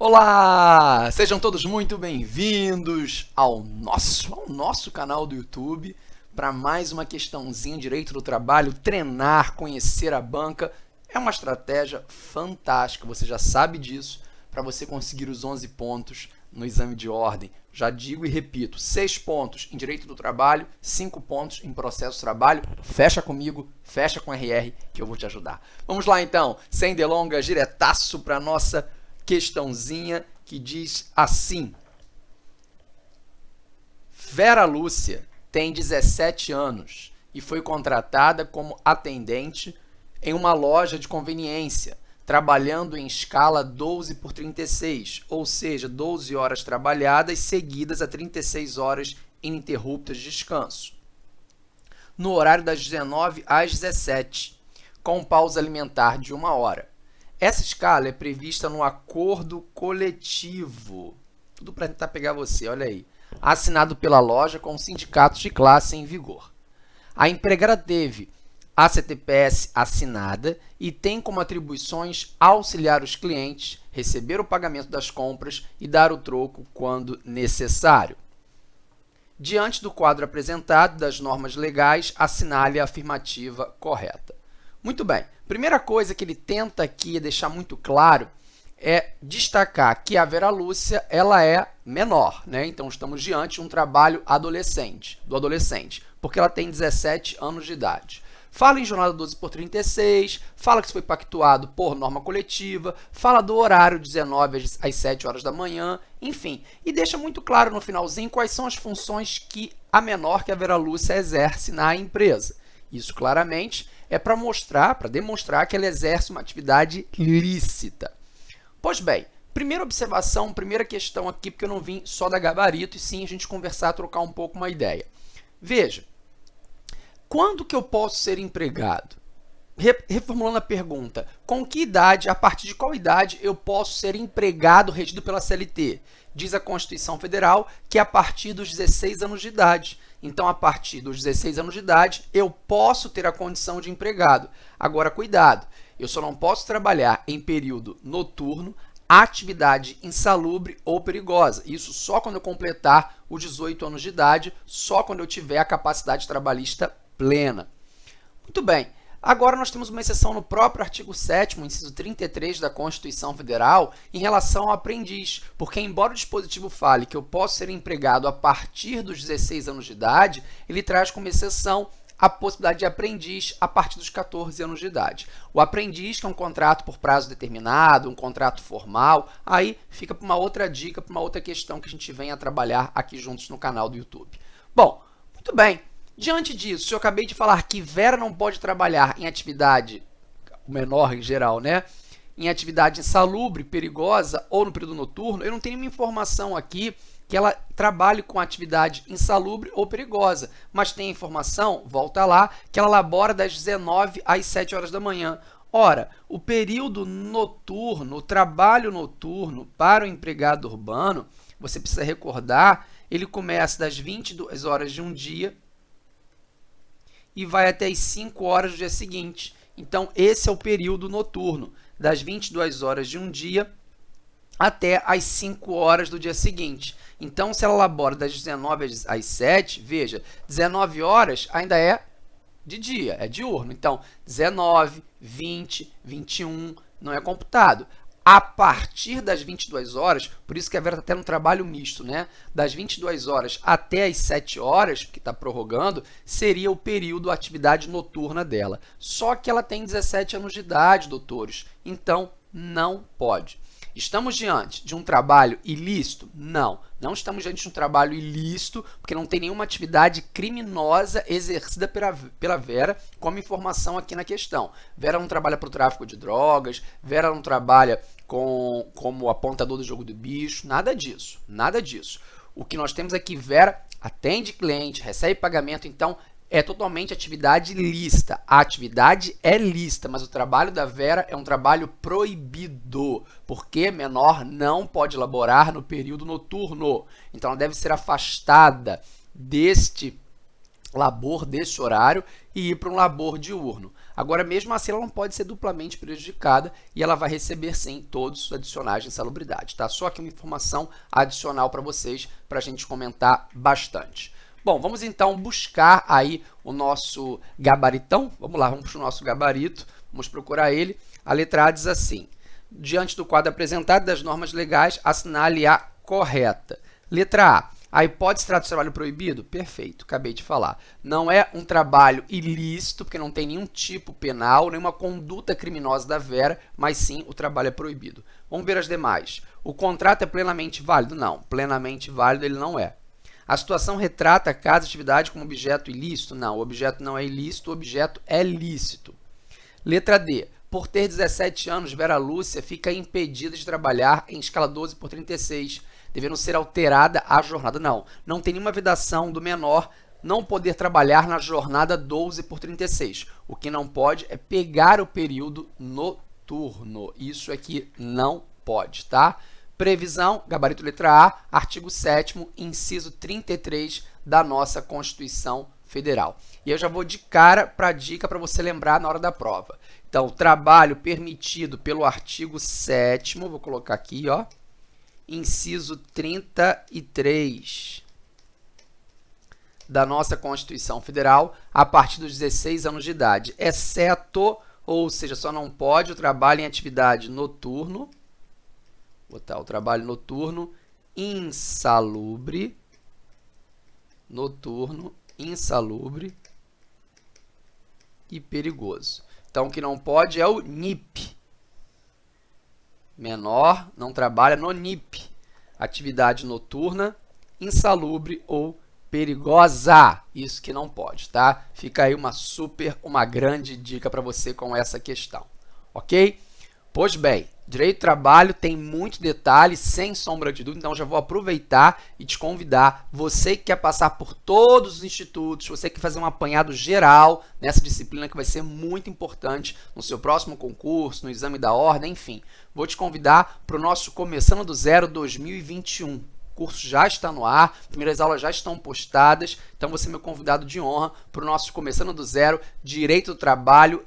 Olá! Sejam todos muito bem-vindos ao nosso, ao nosso canal do YouTube para mais uma questãozinha direito do trabalho, treinar, conhecer a banca. É uma estratégia fantástica, você já sabe disso, para você conseguir os 11 pontos no exame de ordem. Já digo e repito, 6 pontos em direito do trabalho, 5 pontos em processo trabalho. Fecha comigo, fecha com RR que eu vou te ajudar. Vamos lá então, sem delongas, diretaço para nossa questãozinha que diz assim. Vera Lúcia tem 17 anos e foi contratada como atendente em uma loja de conveniência, trabalhando em escala 12 por 36, ou seja, 12 horas trabalhadas seguidas a 36 horas ininterruptas de descanso. No horário das 19 às 17, com pausa alimentar de uma hora. Essa escala é prevista no acordo coletivo. Tudo para tentar pegar você, olha aí. Assinado pela loja com sindicatos de classe em vigor. A empregada teve a CTPS assinada e tem como atribuições auxiliar os clientes, receber o pagamento das compras e dar o troco quando necessário. Diante do quadro apresentado das normas legais, assinale a afirmativa correta. Muito bem. Primeira coisa que ele tenta aqui deixar muito claro é destacar que a Vera Lúcia ela é menor, né? Então estamos diante de um trabalho adolescente, do adolescente, porque ela tem 17 anos de idade. Fala em jornada 12 por 36, fala que isso foi pactuado por norma coletiva, fala do horário 19 às 7 horas da manhã, enfim. E deixa muito claro no finalzinho quais são as funções que a menor que a Vera Lúcia exerce na empresa. Isso claramente é para mostrar, para demonstrar que ela exerce uma atividade lícita. Pois bem, primeira observação, primeira questão aqui, porque eu não vim só da gabarito, e sim a gente conversar, trocar um pouco uma ideia. Veja, quando que eu posso ser empregado? Reformulando a pergunta, com que idade, a partir de qual idade eu posso ser empregado regido pela CLT? Diz a Constituição Federal que é a partir dos 16 anos de idade. Então, a partir dos 16 anos de idade, eu posso ter a condição de empregado. Agora, cuidado, eu só não posso trabalhar em período noturno, atividade insalubre ou perigosa. Isso só quando eu completar os 18 anos de idade, só quando eu tiver a capacidade trabalhista plena. Muito bem. Agora, nós temos uma exceção no próprio artigo 7º, inciso 33 da Constituição Federal, em relação ao aprendiz, porque embora o dispositivo fale que eu posso ser empregado a partir dos 16 anos de idade, ele traz como exceção a possibilidade de aprendiz a partir dos 14 anos de idade. O aprendiz, que é um contrato por prazo determinado, um contrato formal, aí fica para uma outra dica, para uma outra questão que a gente vem a trabalhar aqui juntos no canal do YouTube. Bom, muito bem. Diante disso, eu acabei de falar que Vera não pode trabalhar em atividade menor em geral, né? Em atividade insalubre, perigosa ou no período noturno, eu não tenho nenhuma informação aqui que ela trabalhe com atividade insalubre ou perigosa, mas tem informação, volta lá, que ela labora das 19 às 7 horas da manhã. Ora, o período noturno, o trabalho noturno para o empregado urbano, você precisa recordar, ele começa das 22 horas de um dia e vai até as 5 horas do dia seguinte. Então, esse é o período noturno, das 22 horas de um dia até as 5 horas do dia seguinte. Então, se ela labora das 19 às 7, veja, 19 horas ainda é de dia, é diurno. Então, 19, 20, 21 não é computado a partir das 22 horas, por isso que a Vera está tendo um trabalho misto, né? Das 22 horas até as 7 horas, que está prorrogando, seria o período atividade noturna dela. Só que ela tem 17 anos de idade, doutores, então não pode. Estamos diante de um trabalho ilícito? Não, não estamos diante de um trabalho ilícito, porque não tem nenhuma atividade criminosa exercida pela, pela Vera, como informação aqui na questão. Vera não trabalha para o tráfico de drogas, Vera não trabalha com, como apontador do jogo do bicho, nada disso, nada disso. O que nós temos aqui, Vera atende cliente, recebe pagamento, então é totalmente atividade lícita. A atividade é lícita, mas o trabalho da Vera é um trabalho proibido, porque menor não pode elaborar no período noturno. Então, ela deve ser afastada deste labor desse horário e ir para um labor diurno. Agora, mesmo assim, ela não pode ser duplamente prejudicada e ela vai receber, sim, todos os adicionais de insalubridade. Tá? Só aqui uma informação adicional para vocês, para a gente comentar bastante. Bom, vamos então buscar aí o nosso gabaritão. Vamos lá, vamos para o nosso gabarito, vamos procurar ele. A letra A diz assim, diante do quadro apresentado das normas legais, assinale a correta. Letra A, a hipótese trata de trabalho proibido? Perfeito, acabei de falar. Não é um trabalho ilícito, porque não tem nenhum tipo penal, nenhuma conduta criminosa da Vera, mas sim o trabalho é proibido. Vamos ver as demais. O contrato é plenamente válido? Não, plenamente válido ele não é. A situação retrata a casa atividade como objeto ilícito? Não, o objeto não é ilícito, o objeto é lícito. Letra D. Por ter 17 anos, Vera Lúcia fica impedida de trabalhar em escala 12 por 36 devendo ser alterada a jornada. Não, não tem nenhuma vedação do menor não poder trabalhar na jornada 12 por 36. O que não pode é pegar o período noturno. Isso aqui não pode, tá? Previsão, gabarito letra A, artigo 7 inciso 33 da nossa Constituição Federal. E eu já vou de cara para a dica para você lembrar na hora da prova. Então, trabalho permitido pelo artigo 7 vou colocar aqui, ó, inciso 33 da nossa Constituição Federal a partir dos 16 anos de idade, exceto, ou seja, só não pode o trabalho em atividade noturno, botar o trabalho noturno insalubre, noturno, insalubre e perigoso. Então, o que não pode é o NIP, menor não trabalha no NIP, atividade noturna, insalubre ou perigosa. Isso que não pode, tá? Fica aí uma super, uma grande dica para você com essa questão, ok? Pois bem, Direito do trabalho tem muito detalhe, sem sombra de dúvida, então já vou aproveitar e te convidar, você que quer passar por todos os institutos, você que quer fazer um apanhado geral nessa disciplina que vai ser muito importante no seu próximo concurso, no exame da ordem, enfim, vou te convidar para o nosso Começando do Zero 2021. O curso já está no ar, primeiras aulas já estão postadas, então você é meu convidado de honra para o nosso Começando do Zero Direito do Trabalho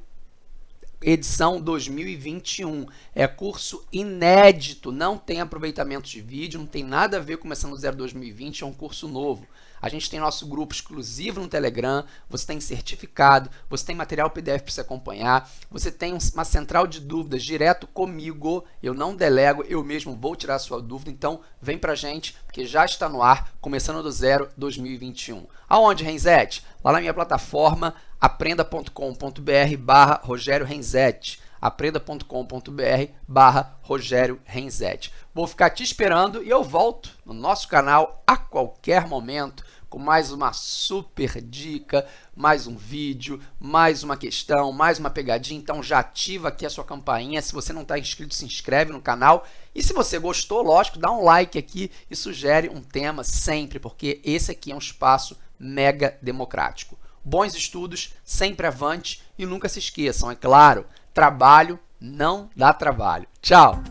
edição 2021. É curso inédito, não tem aproveitamento de vídeo, não tem nada a ver com Começando Zero 2020, é um curso novo. A gente tem nosso grupo exclusivo no Telegram, você tem certificado, você tem material PDF para você acompanhar, você tem uma central de dúvidas direto comigo, eu não delego, eu mesmo vou tirar a sua dúvida, então vem pra gente, porque já está no ar, Começando do Zero 2021. Aonde, Renzete? Lá na minha plataforma, aprenda.com.br barra Rogério Renzetti aprenda.com.br barra Rogério Renzetti. Vou ficar te esperando e eu volto no nosso canal a qualquer momento com mais uma super dica, mais um vídeo, mais uma questão, mais uma pegadinha. Então já ativa aqui a sua campainha. Se você não está inscrito, se inscreve no canal. E se você gostou, lógico, dá um like aqui e sugere um tema sempre, porque esse aqui é um espaço mega democrático bons estudos, sempre avante e nunca se esqueçam, é claro, trabalho não dá trabalho. Tchau!